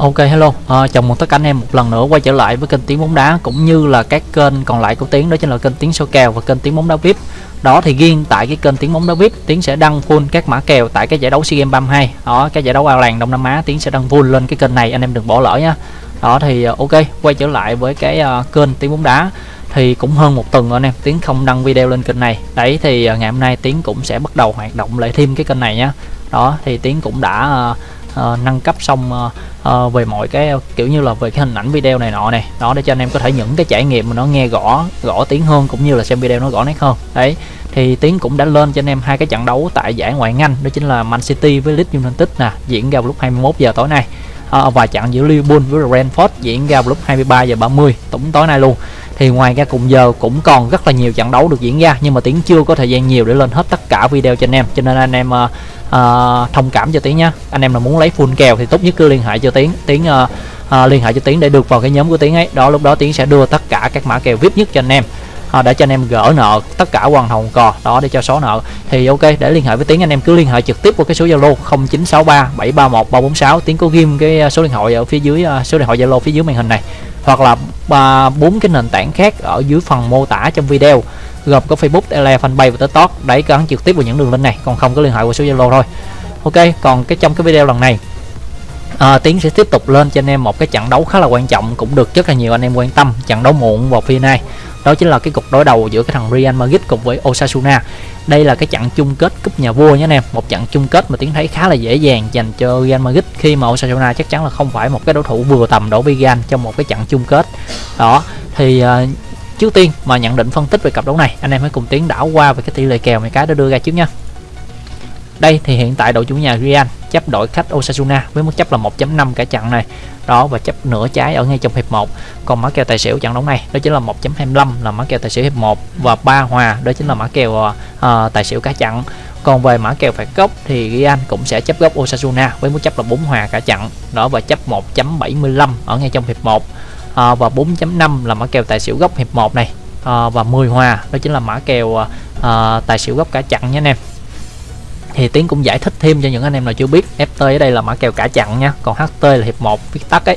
Ok hello, à, chào mừng tất cả anh em một lần nữa quay trở lại với kênh Tiếng bóng đá cũng như là các kênh còn lại của Tiếng đó chính là kênh Tiếng Sâu kèo và kênh Tiếng bóng đá VIP. Đó thì riêng tại cái kênh Tiếng bóng đá VIP, Tiếng sẽ đăng full các mã kèo tại cái giải đấu SEA Games 32. Đó, cái giải đấu ao làng Đông Nam Á Tiếng sẽ đăng full lên cái kênh này, anh em đừng bỏ lỡ nha. Đó thì à, ok, quay trở lại với cái uh, kênh Tiếng bóng đá thì cũng hơn một tuần rồi anh em Tiến không đăng video lên kênh này đấy thì uh, ngày hôm nay Tiến cũng sẽ bắt đầu hoạt động lại thêm cái kênh này nhá đó thì Tiến cũng đã uh, nâng cấp xong uh, uh, về mọi cái kiểu như là về cái hình ảnh video này nọ này. Đó để cho anh em có thể những cái trải nghiệm mà nó nghe rõ rõ tiếng hơn cũng như là xem video nó rõ nét hơn. Đấy thì tiến cũng đã lên cho anh em hai cái trận đấu tại giải ngoại anh đó chính là Man City với Leeds United nè diễn ra vào lúc 21 giờ tối nay. À, và trận giữa Liverpool với Brentford diễn ra vào lúc 23 giờ 30 tổng tối nay luôn thì ngoài ra cùng giờ cũng còn rất là nhiều trận đấu được diễn ra nhưng mà tiến chưa có thời gian nhiều để lên hết tất cả video cho anh em. Cho nên anh em uh, uh, thông cảm cho tiến nhé anh em là muốn lấy full kèo thì tốt nhất cứ liên hệ cho tiến. Tiến uh, uh, liên hệ cho tiến để được vào cái nhóm của tiến ấy. Đó lúc đó tiến sẽ đưa tất cả các mã kèo vip nhất cho anh em à, để cho anh em gỡ nợ tất cả hoàn hồng cò đó để cho số nợ. Thì ok để liên hệ với tiến anh em cứ liên hệ trực tiếp qua cái số zalo 0963 731 346 tiến có ghim cái à, số điện thoại ở phía dưới à, số điện thoại zalo phía dưới màn hình này. Hoặc là à, bốn cái nền tảng khác ở dưới phần mô tả trong video. Gồm có Facebook, Tele, Fanpage và TikTok. Đấy gắn trực tiếp vào những đường link này. Còn không có liên hệ qua số Zalo thôi. Ok còn cái trong cái video lần này à, Tiến sẽ tiếp tục lên cho anh em một cái trận đấu khá là quan trọng cũng được rất là nhiều anh em quan tâm trận đấu muộn vào phiên này đó chính là cái cuộc đối đầu giữa cái thằng Real Madrid cùng với Osasuna. Đây là cái trận chung kết cúp nhà vua nhé anh em một trận chung kết mà tiến thấy khá là dễ dàng dành cho Real Madrid khi mà Osasuna chắc chắn là không phải một cái đối thủ vừa tầm đối với Real trong một cái trận chung kết. Đó thì uh, trước tiên mà nhận định phân tích về cặp đấu này anh em hãy cùng tiến đảo qua về cái tỷ lệ kèo mấy cái đã đưa ra trước nha đây thì hiện tại đội chủ nhà Real chấp đội khách Osasuna với mức chấp là 1.5 cả trận này. Đó và chấp nửa trái ở ngay trong hiệp 1 còn mã kèo tài xỉu trận đấu này đó chính là 1.25 là mã kèo tài xỉu hiệp 1 và ba hòa đó chính là mã kèo uh, tài xỉu cả trận. Còn về mã kèo phạt góc thì Real cũng sẽ chấp góc Osasuna với mức chấp là 4 hòa cả trận. Đó và chấp 1.75 ở ngay trong hiệp 1 à, ờ, và 4.5 là mã kèo tài xỉu góc hiệp 1 này. À, và 10 hòa đó chính là mã kèo à, tài xỉu góc cả chặn nhé anh em thì tiến cũng giải thích thêm cho những anh em nào chưa biết ft ở đây là mã kèo cả chặn nha. Còn ht là hiệp 1 viết tắt ấy.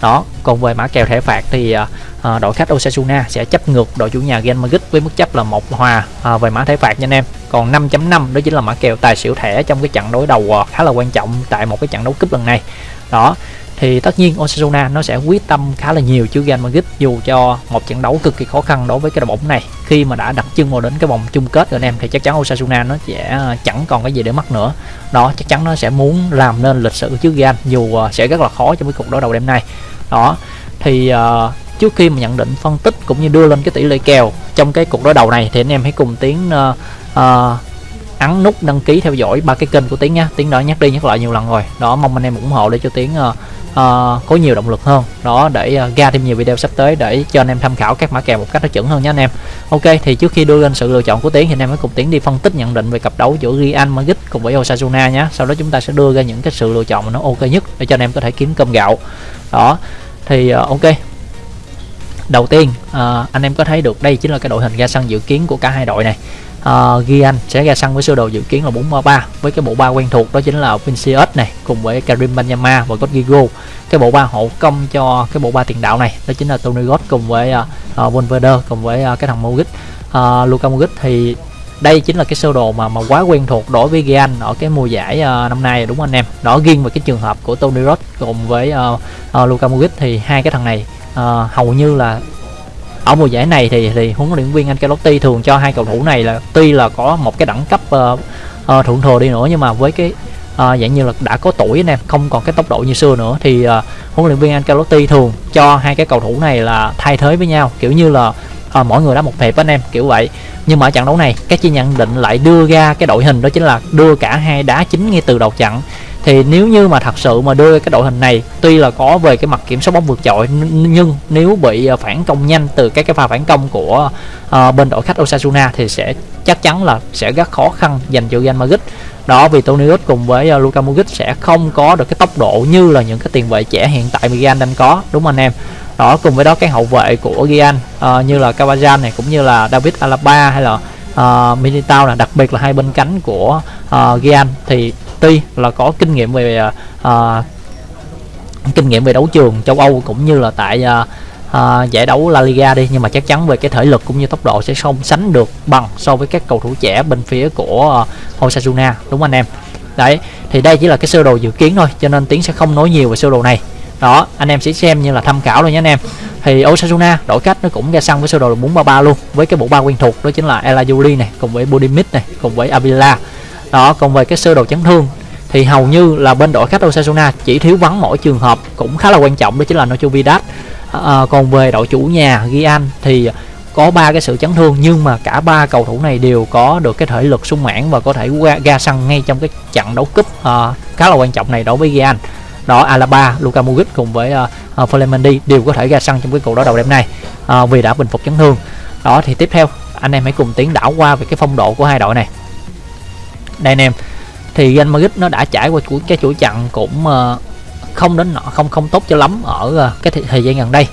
Đó còn về mã kèo thẻ phạt thì à, à, đội khách Osasuna sẽ chấp ngược đội chủ nhà Real Madrid với mức chấp là một hòa à, về mã thẻ phạt nha anh em. Còn 5.5 đó chính là mã kèo tài xỉu thẻ trong cái trận đối đầu à, khá là quan trọng tại một cái trận đấu cúp lần này. Đó thì tất nhiên Osasuna nó sẽ quyết tâm khá là nhiều chứ Real Madrid dù cho một trận đấu cực kỳ khó khăn đối với cái đội bóng này khi mà đã đặt chân vào đến cái vòng chung kết rồi anh em thì chắc chắn Osasuna nó sẽ à, chẳng còn cái gì để mất nữa. Đó chắc chắn nó sẽ muốn làm nên lịch sử trước Real dù à, sẽ rất là khó trong cái cuộc đối đầu đêm nay. Đó thì uh, trước khi mà nhận định phân tích cũng như đưa lên cái tỷ lệ kèo trong cái cuộc đối đầu này thì anh em hãy cùng tiến uh, uh, ấn nút đăng ký theo dõi ba cái kênh của tiến nha tiến đã nhắc đi nhắc lại nhiều lần rồi. Đó mong anh em ủng hộ để cho tiến uh, uh, có nhiều động lực hơn. Đó để uh, ra thêm nhiều video sắp tới để cho anh em tham khảo các mã kèo một cách nó chuẩn hơn nhé anh em. Ok thì trước khi đưa lên sự lựa chọn của tiến thì anh em hãy cùng tiến đi phân tích nhận định về cặp đấu giữa Real Madrid cùng với Osasuna nhé sau đó chúng ta sẽ đưa ra những cái sự lựa chọn mà nó ok nhất để cho anh em có thể kiếm cơm gạo. Đó thì uh, ok. Đầu tiên uh, anh em có thấy được đây chính là cái đội hình ra sân dự kiến của cả hai đội này uh, Gian sẽ ra sân với sơ đồ dự kiến là 4-3 với cái bộ ba quen thuộc đó chính là Vinicius này cùng với Karim Benzema và Rodrigo. Cái bộ ba hậu công cho cái bộ ba tiền đạo này đó chính là Toni Kroos cùng với uh, uh, Valverde cùng với uh, cái thằng Modric. Uh, Luka Modric thì đây chính là cái sơ đồ mà mà quá quen thuộc đối với Gian ở cái mùa giải uh, năm nay đúng không anh em? Đó riêng về cái trường hợp của Toni Kroos cùng với uh, uh, Luka Modric thì hai cái thằng này uh, hầu như là ở mùa giải này thì thì huấn luyện viên Ancelotti thường cho hai cầu thủ này là tuy là có một cái đẳng cấp uh, uh, thượng thừa đi nữa nhưng mà với cái uh, dạng như là đã có tuổi anh em không còn cái tốc độ như xưa nữa thì uh, huấn luyện viên Ancelotti thường cho hai cái cầu thủ này là thay thế với nhau kiểu như là uh, mỗi người đá một hiệp anh em kiểu vậy. Nhưng mà ở trận đấu này các chi nhận định lại đưa ra cái đội hình đó chính là đưa cả hai đá chính ngay từ đầu trận thì nếu như mà thật sự mà đưa cái đội hình này tuy là có về cái mặt kiểm soát bóng vượt trội nhưng nếu bị ờ, phản công nhanh từ các cái pha phản công của uh, bên đội khách Osasuna thì sẽ chắc chắn là sẽ rất khó khăn dành cho Real Madrid. Đó vì Toni Kroos cùng với uh, Luka Modric sẽ không có được cái tốc độ như là những cái tiền vệ trẻ hiện tại Real đang có đúng không anh em? Đó cùng với đó cái hậu vệ của Real uh, như là Cavajan này cũng như là David Alaba hay là uh, Militao là đặc biệt là hai bên cánh của uh, Real thì tuy là có kinh nghiệm về à, à, kinh nghiệm về đấu trường châu Âu cũng như là tại à, à, giải đấu La Liga đi nhưng mà chắc chắn về cái thể lực cũng như tốc độ sẽ không sánh được bằng so với các cầu thủ trẻ bên phía của uh, Osasuna. Đúng anh em? Đấy thì đây chỉ là cái sơ đồ dự kiến thôi cho nên tiến sẽ không nói nhiều về sơ đồ này. Đó anh em sẽ xem như là tham khảo thôi nhé anh em. Thì Osasuna đổi cách nó cũng ra sân với sơ đồ 433 luôn với cái bộ ba quen thuộc đó chính là Elajuli này cùng với Budimit này cùng với Avila đó còn về cái sơ đồ chấn thương thì hầu như là bên đội khách Osasuna chỉ thiếu vắng mỗi trường hợp cũng khá là quan trọng đó chính là Nacho Vidal à, còn về đội chủ nhà Gian thì có ba cái sự chấn thương nhưng mà cả ba cầu thủ này đều có được cái thể lực sung mãn và có thể ra, ra sân ngay trong cái trận đấu cúp uh, khá là quan trọng này đối với Gian đó Alaba, Luka Modric cùng với uh, uh, đều có thể ra sân trong cái cuộc đối đầu đêm nay uh, vì đã bình phục chấn thương. Đó thì tiếp theo anh em hãy cùng tiến đảo qua về cái phong độ của hai đội này đây anh em. Thì Real Madrid nó đã trải qua cái chuỗi chặn cũng ờ, không đến nọ không không tốt cho lắm ở ờ, cái thời gian gần đây.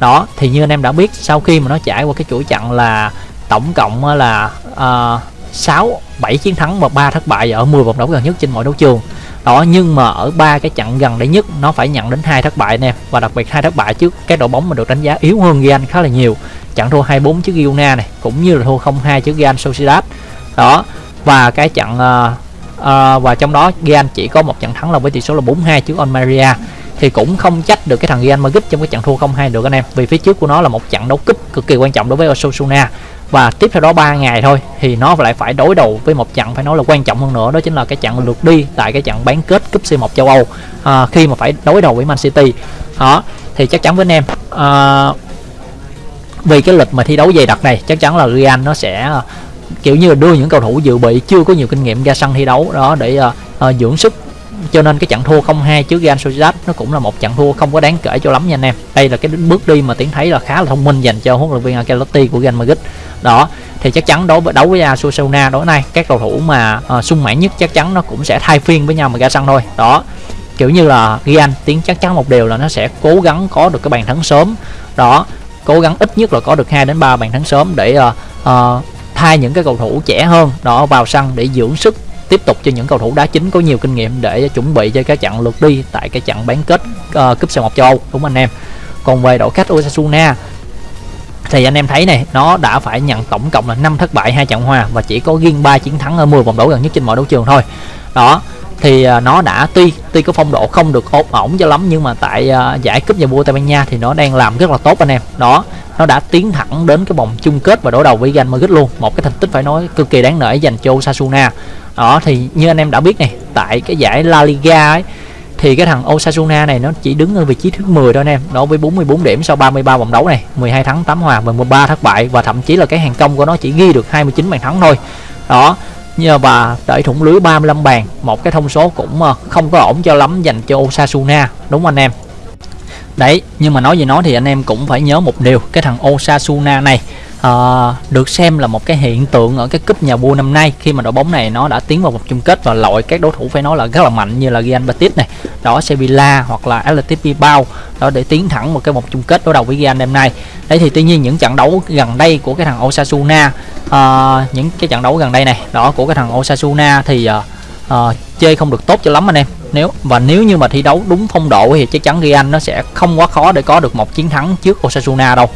Đó thì như anh em đã biết sau khi mà nó trải qua cái chuỗi chặn là tổng cộng ờ, là uh, 6 7 chiến thắng và 3 thất bại ở 10 vòng đấu gần nhất trên mọi đấu trường. Đó nhưng mà ở ba cái trận gần đây nhất nó phải nhận đến hai thất bại nè và đặc biệt hai thất bại trước cái đội bóng mà được đánh giá yếu hơn Real khá là nhiều. Trận thua 2-4 trước Girona này cũng như là thua 0-2 trước Real Sociedad. Đó và cái trận uh, uh, và trong đó Real chỉ có một trận thắng là với tỷ số là 4-2 trước Almeria. Thì cũng không trách được cái thằng Real Madrid trong cái trận thua 0-2 được anh em. Vì phía trước của nó là một trận đấu cúp cực kỳ quan trọng đối với Osasuna. Và tiếp theo đó 3 ngày thôi thì nó lại phải đối đầu với một trận phải nói là quan trọng hơn nữa đó chính là cái trận lượt đi tại cái trận bán kết cúp C1 châu Âu à, khi mà phải đối đầu với Man City. Đó thì chắc chắn với anh em à, vì cái lịch mà thi đấu dày đặc này chắc chắn là Real nó sẽ kiểu như là đưa những cầu thủ dự bị chưa có nhiều kinh nghiệm ra sân thi đấu đó để uh, uh, dưỡng sức. Cho nên cái trận thua 0-2 trước Real Sociedad nó cũng là một trận thua không có đáng kể cho lắm nha anh em. Đây là cái bước đi mà tiến thấy là khá là thông minh dành cho huấn luyện viên Ancelotti của Real Madrid. Đó thì chắc chắn đối với đấu với Asuna đối này các cầu thủ mà uh, sung mãn nhất chắc chắn nó cũng sẽ thay phiên với nhau mà ra sân thôi. Đó kiểu như là Real tiến chắc chắn một điều là nó sẽ cố gắng có được cái bàn thắng sớm. Đó cố gắng ít nhất là có được 2 đến 3 bàn thắng sớm để uh, uh, thay những cái cầu thủ trẻ hơn đó vào sân để dưỡng sức tiếp tục cho những cầu thủ đá chính có nhiều kinh nghiệm để chuẩn bị cho cái trận lượt đi tại cái trận bán kết uh, cúp C1 châu Âu. Đúng anh em. Còn về đội khách Osasuna thì anh em thấy này nó đã phải nhận tổng cộng là 5 thất bại hai trận hòa và chỉ có riêng 3 chiến thắng ở 10 vòng đấu gần nhất trên mọi đấu trường thôi. Đó thì à, nó đã tuy tuy có phong độ không được ổn ổn cho lắm nhưng mà tại uh, giải cúp nhà vua Tây Ban Nha thì nó đang làm rất là tốt anh em. Đó nó đã tiến thẳng đến cái vòng chung kết và đối đầu với Real Madrid luôn. Một cái thành tích phải nói cực kỳ đáng nể dành cho Osasuna. Đó thì như anh em đã biết này tại cái giải La Liga ấy thì cái thằng Osasuna này nó chỉ đứng ở vị trí thứ 10 thôi anh em nó với 44 điểm sau 33 vòng đấu này 12 thắng 8 hòa và 13 thất bại và thậm chí là cái hàng công của nó chỉ ghi được 29 bàn thắng thôi. Đó và đẩy thủng lưới 35 bàn, một cái thông số cũng ờ, không có ổn cho lắm dành cho Osasuna, đúng anh em? Đấy, nhưng mà nói gì nói thì anh em cũng phải nhớ một điều, cái thằng Osasuna này uh, được xem là một cái hiện tượng ở cái cúp nhà vua năm nay khi mà đội bóng này nó đã tiến vào vòng chung kết và loại các đối thủ phải nói là rất là mạnh như là Real Betis này đó Sevilla hoặc là Athletic Bilbao đó để tiến thẳng một cái vòng chung kết đối đầu với Real đêm nay. Đấy thì tuy nhiên những trận đấu gần đây của cái thằng Osasuna uh, những cái trận đấu gần đây này đó của cái thằng Osasuna thì uh, uh, chơi không được tốt cho lắm anh em. Nếu và nếu như mà thi đấu đúng phong độ thì chắc chắn Real nó sẽ không quá khó để có được một chiến thắng trước Osasuna đâu.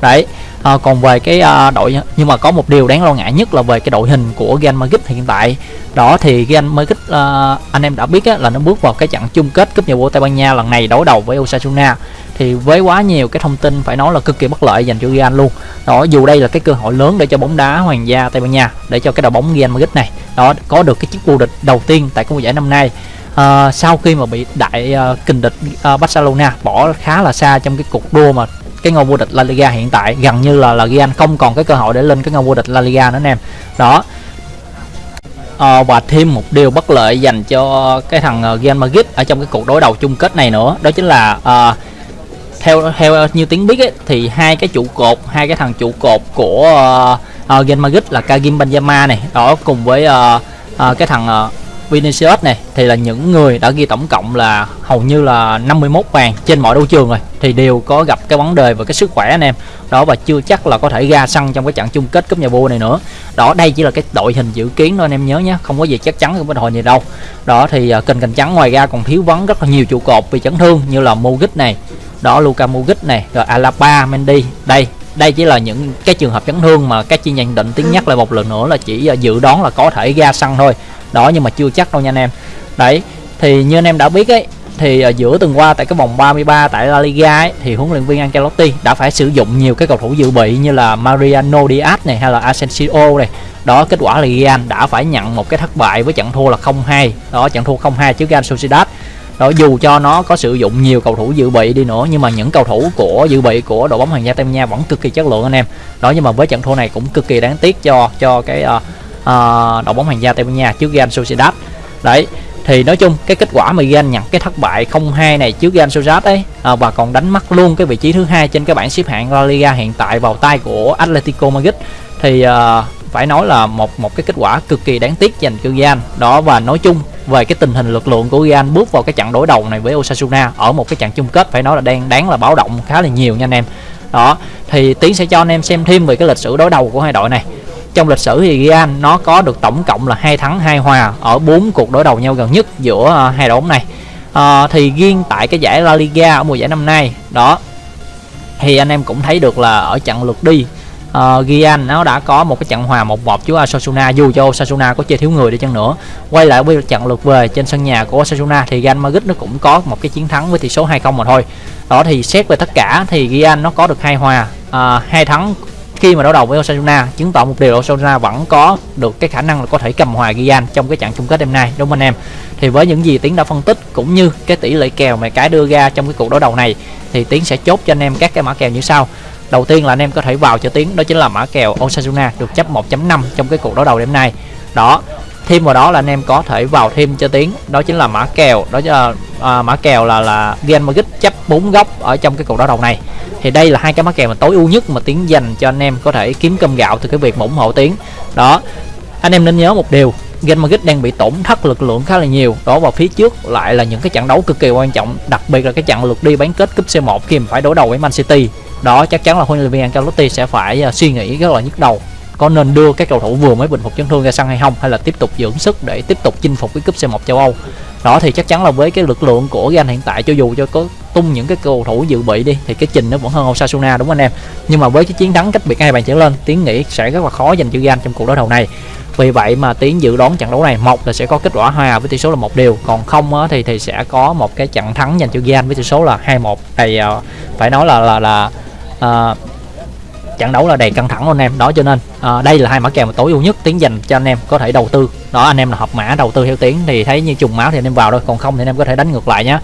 Đấy à, còn về cái à, đội nhưng mà có một điều đáng lo ngại nhất là về cái đội hình của Real Madrid hiện tại. Đó thì Real Madrid à, anh em đã biết á, là nó bước vào cái trận chung kết cúp nhà vua Tây Ban Nha lần này đối đầu với Osasuna. Thì với quá nhiều cái thông tin phải nói là cực kỳ bất lợi dành cho Real luôn. Đó dù đây là cái cơ hội lớn để cho bóng đá hoàng gia Tây Ban Nha để cho cái đội bóng Real Madrid này đó có được cái chức vô địch đầu tiên tại cái mùa giải năm nay. À, sau khi mà bị đại uh, kình địch uh, Barcelona bỏ khá là xa trong cái cuộc đua mà cái ngôi vô địch La Liga hiện tại. Gần như là là Real không còn cái cơ hội để lên cái ngôi vô địch La Liga nữa anh em. Đó. À, và thêm một điều bất lợi dành cho cái thằng ờ, Real Madrid ở trong cái cuộc đối đầu chung kết này nữa đó chính là à, theo theo như tiếng biết ấy, thì hai cái trụ cột hai cái thằng trụ cột của uh, uh, Real Madrid là Kagim Benzema này đó cùng với uh, uh, cái thằng uh, Vinicius này thì là những người đã ghi tổng cộng là hầu như là 51 bàn trên mọi đấu trường rồi thì đều có gặp cái vấn đề về cái sức khỏe anh em. Đó và chưa chắc là có thể ra sân trong cái trận chung kết cúp nhà vua này nữa. Đó đây chỉ là cái đội hình dự kiến thôi anh em nhớ nhé không có gì chắc chắn cái đội gì đâu. Đó thì uh, kênh cành trắng ngoài ra còn thiếu vắng rất là nhiều trụ cột vì chấn thương như là Modric này đó Luka Modric này rồi Alaba Mendy. Đây đây chỉ là những cái trường hợp chấn thương mà các chuyên nhận định tiếng nhắc lại một lần nữa là chỉ uh, dự đoán là có thể ra sân thôi đó nhưng mà chưa chắc đâu nha anh em. Đấy thì như anh em đã biết ấy thì ở giữa tuần qua tại cái vòng 33 tại La Liga ấy, thì huấn luyện viên Ancelotti đã phải sử dụng nhiều cái cầu thủ dự bị như là Mariano Diaz này hay là Asensio này. Đó kết quả là Real đã phải nhận một cái thất bại với trận thua là 0-2 đó trận thua 0-2 trước Real Sociedad. Đó dù cho nó có sử dụng nhiều cầu thủ dự bị đi nữa nhưng mà những cầu thủ của dự bị của đội bóng hoàng gia Tây Ban Nha vẫn cực kỳ chất lượng anh em. Đó nhưng mà với trận thua này cũng cực kỳ đáng tiếc cho cho cái uh, uh, đội bóng hoàng gia Tây Ban Nha trước Real Sociedad. Đấy thì nói chung cái kết quả mà Real nhận cái thất bại 0-2 này trước Real Sociedad ấy à, và còn đánh mất luôn cái vị trí thứ hai trên cái bảng xếp hạng La Liga hiện tại vào tay của Atletico Madrid. Thì à, phải nói là một một cái kết quả cực kỳ đáng tiếc dành cho Real. Đó và nói chung về cái tình hình lực lượng của Real bước vào cái trận đối đầu này với Osasuna ở một cái trận chung kết phải nói là đang đáng là báo động khá là nhiều nha anh em. Đó thì tiến sẽ cho anh em xem thêm về cái lịch sử đối đầu của hai đội này trong lịch sử thì Real nó có được tổng cộng là hai thắng hai hòa ở bốn cuộc đối đầu nhau gần nhất giữa à, hai đội bóng này. À, thì riêng tại cái giải La Liga ở mùa giải năm nay đó thì anh em cũng thấy được là ở trận lượt đi à, uh, Gian nó đã có một cái trận hòa 1-1 trước Osasuna dù cho Osasuna có chơi thiếu người đi chăng nữa quay lại với trận lượt về trên sân nhà của Osasuna thì Real Madrid nó cũng có một cái chiến thắng với tỷ số 2-0 mà thôi. Đó thì xét về tất cả thì Real nó có được hai hòa uh, hai thắng khi mà đối đầu với Osasuna chứng tỏ một điều Osasuna vẫn có được cái khả năng là có thể cầm hòa Gian trong cái trận chung kết đêm nay đúng không anh em? Thì với những gì tiến đã phân tích cũng như cái tỷ lệ kèo mà cái đưa ra trong cái cuộc đối đầu này thì tiến sẽ chốt cho anh em các cái mã kèo như sau. Đầu tiên là anh em có thể vào cho tiến đó chính là mã kèo Osasuna được chấp 1.5 trong cái cuộc đối đầu đêm nay. Đó thêm vào đó là anh em có thể vào thêm cho tiến đó chính là mã kèo đó chính là à, mã kèo là là Real Madrid chấp bốn góc ở trong cái cuộc đối đầu này. Thì đây là hai cái mã kèo mà tối ưu nhất mà tiến dành cho anh em có thể kiếm cơm gạo từ cái việc ủng hộ tiến. Đó anh em nên nhớ một điều Real Madrid đang bị tổn thất lực lượng khá là nhiều. Đó vào phía trước lại là những cái trận đấu cực kỳ quan trọng đặc biệt là cái trận lượt đi bán kết cúp C1 khi mà phải đối đầu với Man City. Đó chắc chắn là huấn luyện viên Ancelotti sẽ phải uh, suy nghĩ rất là nhức đầu có nên đưa các cầu thủ vừa mới bình phục chấn thương ra sân hay không hay là tiếp tục dưỡng sức để tiếp tục chinh phục cái cúp C1 châu Âu. Đó thì chắc chắn là với cái lực lượng của Real hiện tại cho dù cho có tung những cái cầu thủ dự bị đi thì cái trình nó vẫn hơn Osasuna đúng không anh em? Nhưng mà với cái chiến thắng cách biệt hai bàn trở lên tiến nghĩ sẽ rất là khó dành cho Gan trong cuộc đối đầu này. Vì vậy mà tiến dự đoán trận đấu này một là sẽ có kết quả hòa à với tỷ số là một điều còn không á, thì thì sẽ có một cái trận thắng dành cho Gan với tỷ số là 2-1 thì uh, phải nói là là là uh, trận đấu là đầy căng thẳng luôn anh em. Đó cho nên à, đây là hai mã kèo mà tối ưu nhất tiến dành cho anh em có thể đầu tư. Đó anh em là học mã đầu tư theo tiếng thì thấy như trùng máu thì anh em vào thôi. Còn không thì anh em có thể đánh ngược lại nhé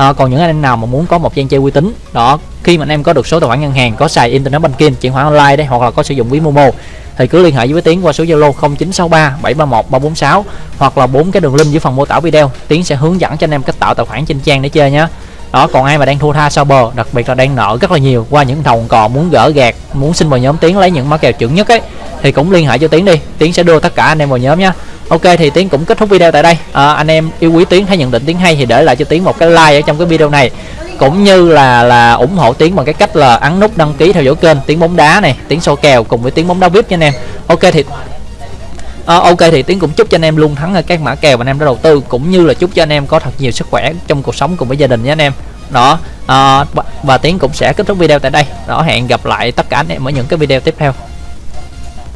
à, còn những anh em nào mà muốn có một trang chơi uy tín đó khi mà anh em có được số tài khoản ngân hàng có xài internet banking chuyển khoản online đấy hoặc là có sử dụng ví momo thì cứ liên hệ với tiến qua số zalo 0963 731 346 hoặc là bốn cái đường link dưới phần mô tả video. Tiến sẽ hướng dẫn cho anh em cách tạo tài khoản trên trang để chơi nhé đó còn ai mà đang thua tha sau bờ? Đặc biệt là đang nợ rất là nhiều qua những đồng cò muốn gỡ gạt muốn xin vào nhóm tiến lấy những mã kèo chuẩn nhất ấy. Thì cũng liên hệ cho tiến đi. Tiến sẽ đưa tất cả anh em vào nhóm nhé ok thì tiến cũng kết thúc video tại đây. À, anh em yêu quý tiến thấy nhận định tiến hay thì để lại cho tiến một cái like ở trong cái video này. Cũng như là là ủng hộ tiến bằng cái cách là ấn nút đăng ký theo dõi kênh tiến bóng đá này tiến sâu kèo cùng với tiến bóng đá vip nha anh em. Ok thì à, ok thì tiến cũng chúc cho anh em luôn thắng ở các mã kèo mà anh em đã đầu tư cũng như là chúc cho anh em có thật nhiều sức khỏe trong cuộc sống cùng với gia đình nhé anh em. Đó à, và tiến cũng sẽ kết thúc video tại đây. Đó hẹn gặp lại tất cả anh em ở những cái video tiếp theo.